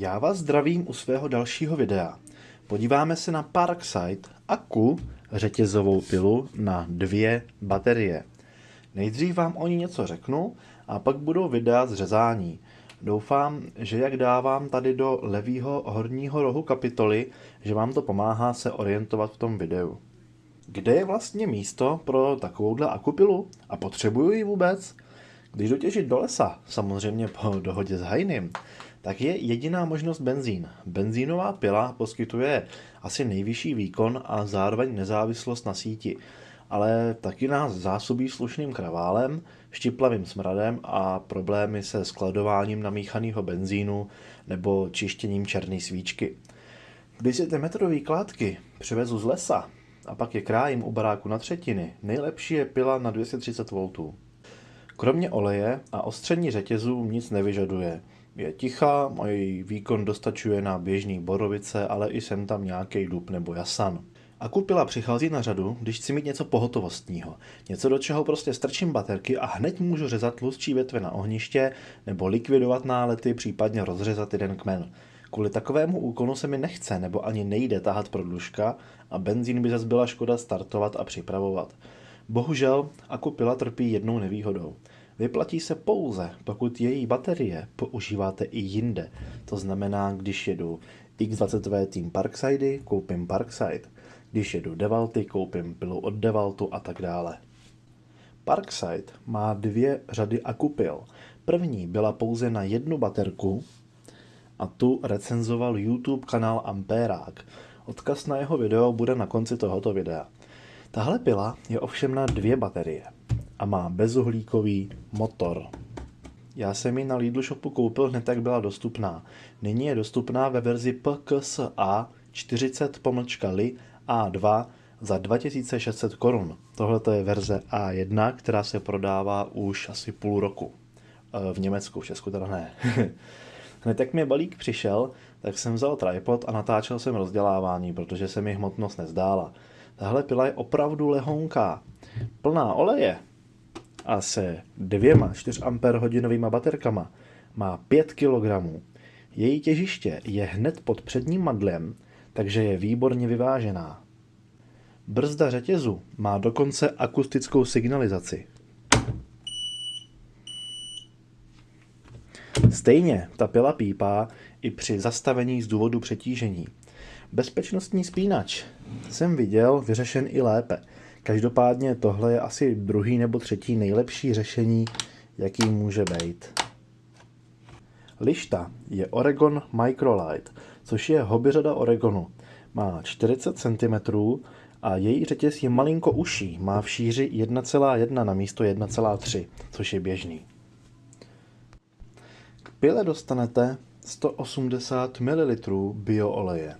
Já vás zdravím u svého dalšího videa. Podíváme se na Parkside Aku řetězovou pilu na dvě baterie. Nejdřív vám o ní něco řeknu a pak budou videa z řezání. Doufám, že jak dávám tady do levého horního rohu kapitoly, že vám to pomáhá se orientovat v tom videu. Kde je vlastně místo pro takovouhle akupilu? A potřebuju ji vůbec? Když dotěžit do lesa, samozřejmě po dohodě s Hajnym, tak je jediná možnost benzín. Benzínová pila poskytuje asi nejvyšší výkon a zároveň nezávislost na síti, ale taky nás zásobí slušným kraválem, štiplavým smradem a problémy se skladováním namíchaného benzínu nebo čištěním černé svíčky. Když si ty metrové kládky přivezu z lesa a pak je krájím u baráku na třetiny, nejlepší je pila na 230 V. Kromě oleje a ostření řetězů nic nevyžaduje. Je tichá její výkon dostačuje na běžný borovice, ale i sem tam nějaký dub nebo jasan. A kupila přichází na řadu, když chci mít něco pohotovostního. Něco, do čeho prostě strčím baterky a hned můžu řezat tlustší větve na ohniště nebo likvidovat nálety, případně rozřezat jeden kmen. Kvůli takovému úkonu se mi nechce nebo ani nejde tahat prodlužka a benzín by zase byla škoda startovat a připravovat. Bohužel Akupila trpí jednou nevýhodou. Vyplatí se pouze, pokud její baterie používáte i jinde. To znamená, když jedu X20V Team Parkside, koupím Parkside. Když jedu Devalty, koupím pilu od Devaltu a tak dále. Parkside má dvě řady akupil. První byla pouze na jednu baterku a tu recenzoval YouTube kanál Amperák. Odkaz na jeho video bude na konci tohoto videa. Tahle pila je ovšem na dvě baterie a má bezuhlíkový motor. Já jsem ji na Lidl Shopu koupil hned, jak byla dostupná. Nyní je dostupná ve verzi PKSA 40 pomlčka li A2 za 2600 korun. Tohle je verze A1, která se prodává už asi půl roku. E, v Německu, v Česku teda ne. Hned jak mi balík přišel, tak jsem vzal tripod a natáčel jsem rozdělávání, protože se mi hmotnost nezdála. Tahle pila je opravdu lehonká. Plná oleje a se dvěma 4 Ah baterkama má 5 kg. Její těžiště je hned pod předním madlem, takže je výborně vyvážená. Brzda řetězu má dokonce akustickou signalizaci. Stejně ta pila pípá i při zastavení z důvodu přetížení. Bezpečnostní spínač jsem viděl vyřešen i lépe. Každopádně tohle je asi druhý nebo třetí nejlepší řešení, jaký může být. Lišta je Oregon Microlight, což je hobby řada Oregonu. Má 40 cm a její řetěz je malinko uší, má v šíři 1,1 na místo 1,3, což je běžný. K pile dostanete 180 ml biooleje.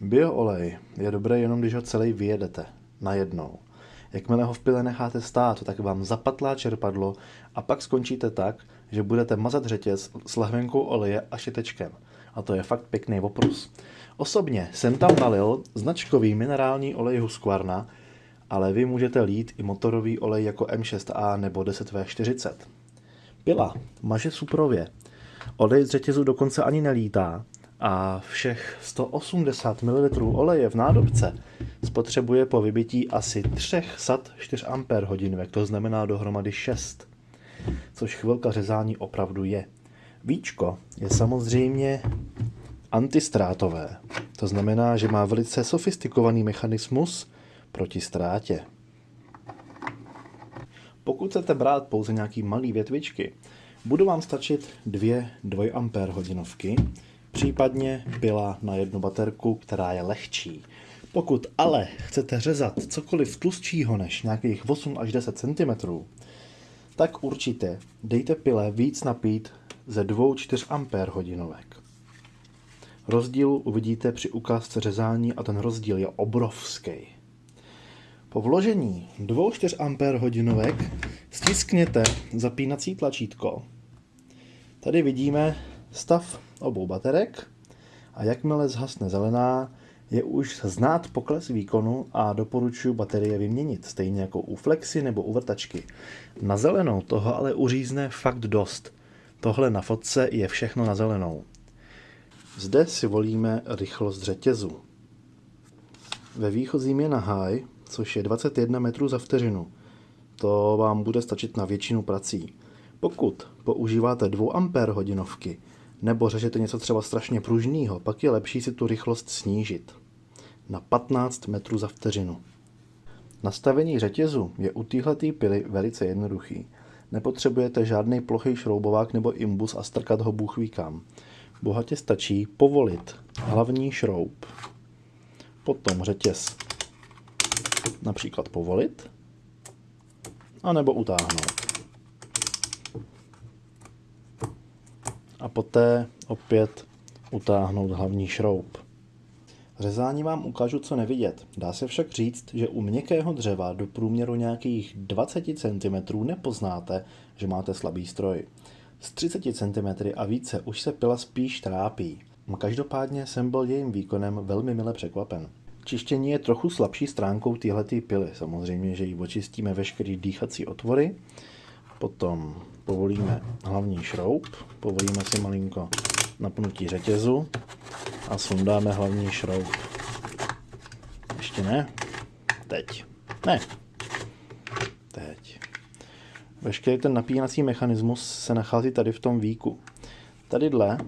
Bioolej je dobré jenom, když ho celý vyjedete najednou. Jakmile ho v pile necháte stát, tak vám zapatlá čerpadlo a pak skončíte tak, že budete mazat řetěz s lahvenkou oleje a šitečkem. A to je fakt pěkný oprus. Osobně jsem tam nalil značkový minerální olej Husqvarna, ale vy můžete lít i motorový olej jako M6A nebo 10V40. Pila maže suprově. Olej z řetězu dokonce ani nelítá a všech 180 ml oleje v nádobce spotřebuje po vybití asi 3 sat 4 Ah, to znamená dohromady 6, což chvilka řezání opravdu je. Víčko je samozřejmě antistrátové, to znamená, že má velice sofistikovaný mechanismus proti ztrátě. Pokud chcete brát pouze nějaký malý větvičky, budou vám stačit dvě 2 Ah hodinovky, případně pila na jednu baterku, která je lehčí. Pokud ale chcete řezat cokoliv tlustšího než nějakých 8 až 10 cm, tak určitě dejte pile víc napít ze 2-4 Ah hodinovek. Rozdíl uvidíte při ukázce řezání a ten rozdíl je obrovský. Po vložení 2-4 Ah hodinovek stiskněte zapínací tlačítko. Tady vidíme stav obou baterek a jakmile zhasne zelená, je už znát pokles výkonu a doporučuji baterie vyměnit, stejně jako u flexy nebo u vrtačky. Na zelenou toho ale uřízne fakt dost. Tohle na fotce je všechno na zelenou. Zde si volíme rychlost řetězu. Ve výchozím je na high, což je 21 metrů za vteřinu. To vám bude stačit na většinu prací. Pokud používáte 2 ampér hodinovky, nebo řežete něco třeba strašně pružného, pak je lepší si tu rychlost snížit na 15 metrů za vteřinu. Nastavení řetězu je u téhletý pily velice jednoduchý. Nepotřebujete žádný plochý šroubovák nebo imbus a strkat ho bůh ví kam. Bohatě stačí povolit hlavní šroub, potom řetěz například povolit, anebo utáhnout. A poté opět utáhnout hlavní šroub. Řezání vám ukážu, co nevidět. Dá se však říct, že u měkkého dřeva do průměru nějakých 20 cm nepoznáte, že máte slabý stroj. Z 30 cm a více už se pila spíš trápí. Každopádně jsem byl jejím výkonem velmi mile překvapen. Čištění je trochu slabší stránkou téhleté pily. Samozřejmě, že ji očistíme veškerý dýchací otvory, potom povolíme hlavní šroub, povolíme si malinko napnutí řetězu a sundáme hlavní šroub. Ještě ne. Teď. Ne. Teď. Veškerý ten napínací mechanismus se nachází tady v tom víku. Tadyhle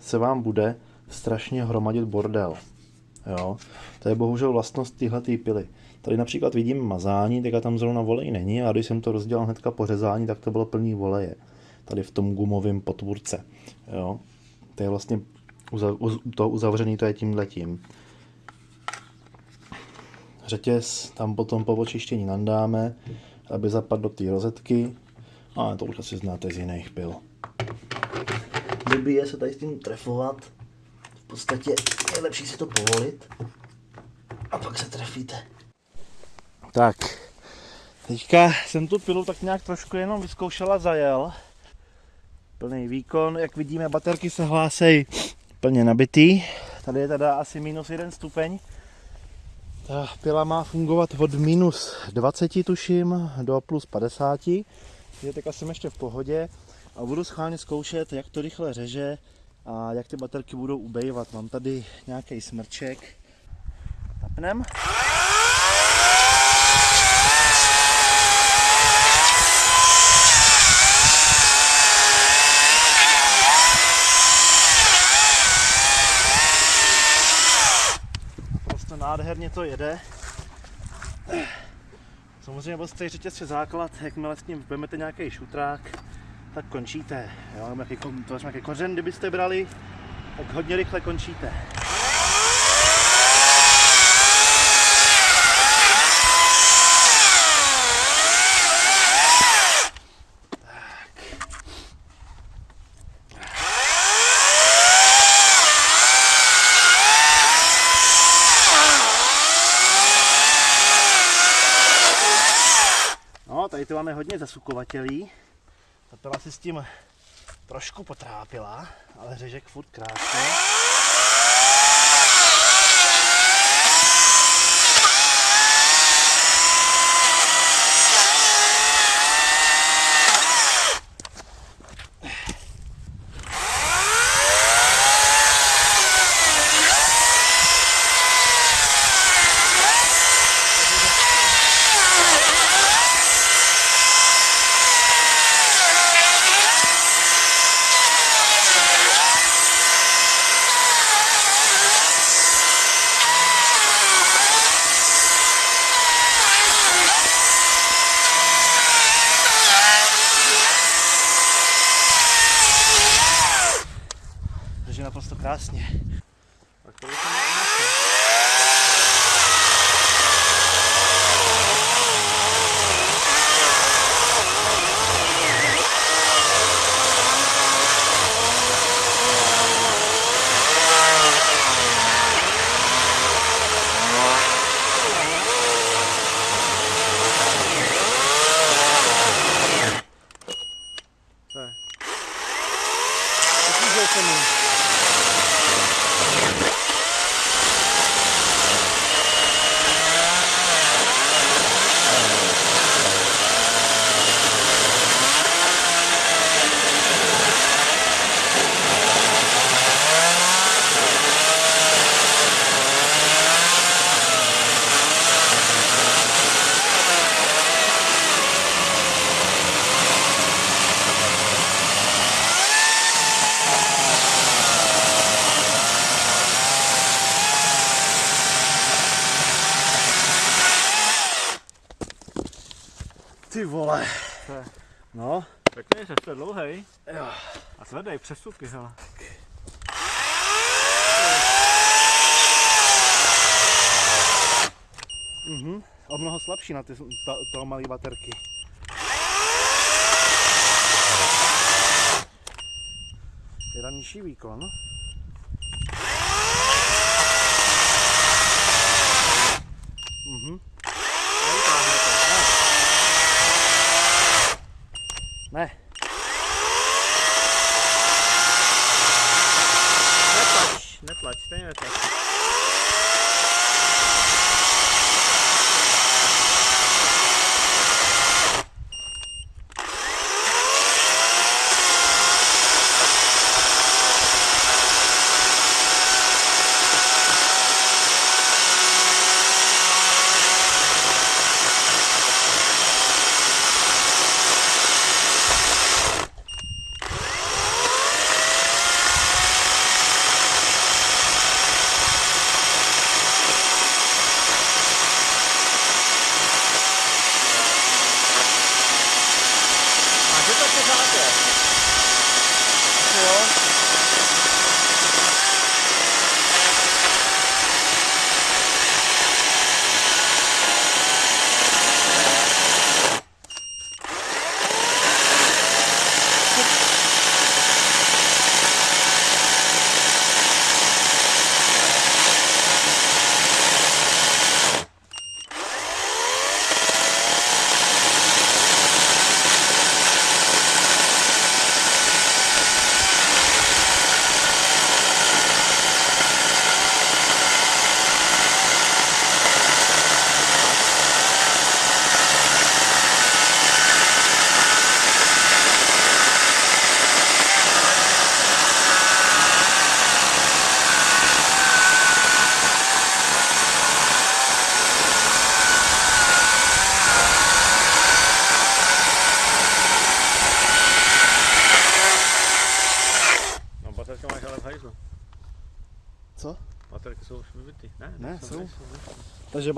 se vám bude strašně hromadit bordel. Jo? To je bohužel vlastnost téhle pily. Tady například vidím mazání, teďka tam zrovna volej není a když jsem to rozdělal hnedka po řezání, tak to bylo plný voleje. Tady v tom gumovém potvůrce. Jo? To je vlastně to uzavřený, to je tímhletím. Řetěz tam potom po očištění nandáme, aby zapadl do té rozetky. A to už asi znáte z jiných pil. Blbý se tady s tím trefovat. V podstatě je lepší si to povolit. A pak se trefíte. Tak, teďka jsem tu pilu tak nějak trošku jenom vyzkoušela a zajel. Plný výkon, jak vidíme, baterky se hlásí plně nabitý. Tady je teda asi minus jeden stupeň. Ta pila má fungovat od minus 20 tuším do plus 50. Je teďka jsem ještě v pohodě a budu schválně zkoušet, jak to rychle řeže a jak ty baterky budou ubejvat. Mám tady nějaký smrček. Tapnem. Nádherně to jede. Samozřejmě prostě řetěz je základ, jakmile s ním vezmete nějaký šutrák, tak končíte. Jo? Jaký, to je nějaký kořen, kdybyste brali, tak hodně rychle končíte. tady to máme hodně zasukovatelí. Ta pila si s tím trošku potrápila, ale řežek furt krásně. No, Pěkný řez, to je dlouhej. jo. A tvrdý, přesuky, hele. Mhm. O mnoho slabší na ty to, to malé baterky. Teda nižší výkon.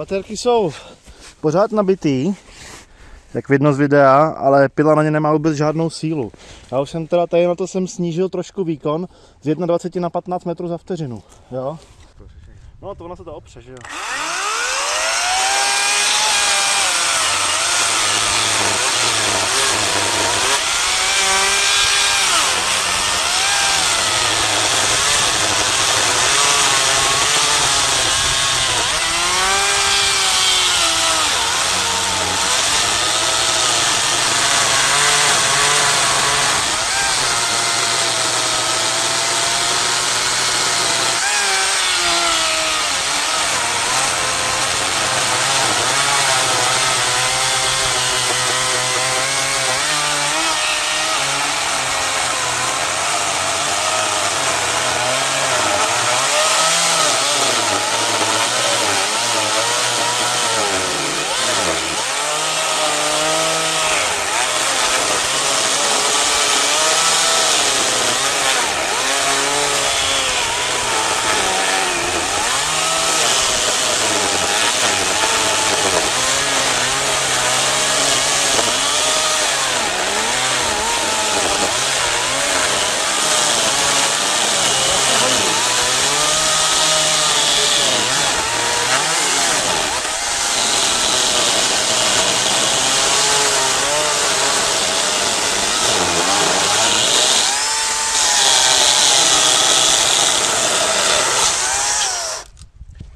Baterky jsou pořád nabitý, jak vidno z videa, ale pila na ně nemá vůbec žádnou sílu. Já už jsem teda tady na to jsem snížil trošku výkon z 21 na 15 metrů za vteřinu. Jo? No to ona se to opře, že jo?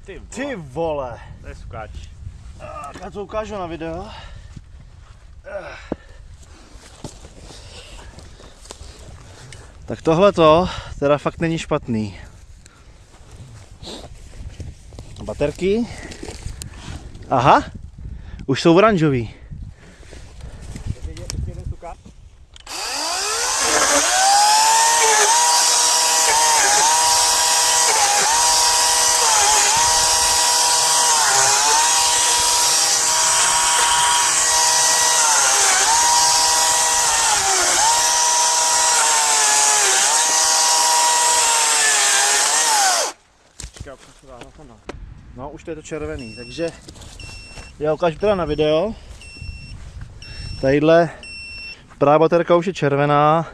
Ty vole, Ty vole! to je sukáč. Tak já to ukážu na video. Tak tohle to teda fakt není špatný. Baterky. Aha, už jsou oranžový. Ještě jeden sukáč. Počkej, prosím vás, na to no. No, to je to červený, takže já ukážu teda na video. Tadyhle pravá baterka už je červená,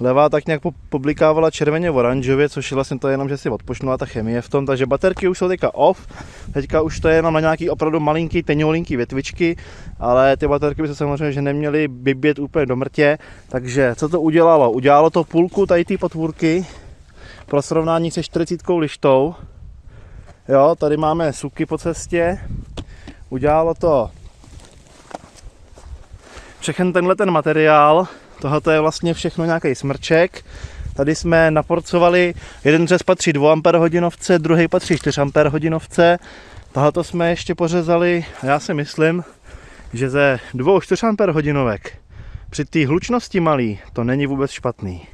levá tak nějak poblikávala červeně oranžově, což je vlastně to jenom, že si odpočnula ta chemie v tom, takže baterky už jsou teďka off, teďka už to je jenom na nějaký opravdu malinký, teňoulinký větvičky, ale ty baterky by se samozřejmě že neměly vybět úplně do mrtě, takže co to udělalo? Udělalo to půlku tady té potvůrky pro srovnání se 40 lištou, jo, tady máme suky po cestě, udělalo to všechen tenhle ten materiál, tohle je vlastně všechno nějaký smrček. Tady jsme naporcovali, jeden řez patří 2 Ah hodinovce, druhý patří 4 Ah hodinovce. Tohle jsme ještě pořezali, a já si myslím, že ze dvou 4 Ah hodinovek při té hlučnosti malý to není vůbec špatný.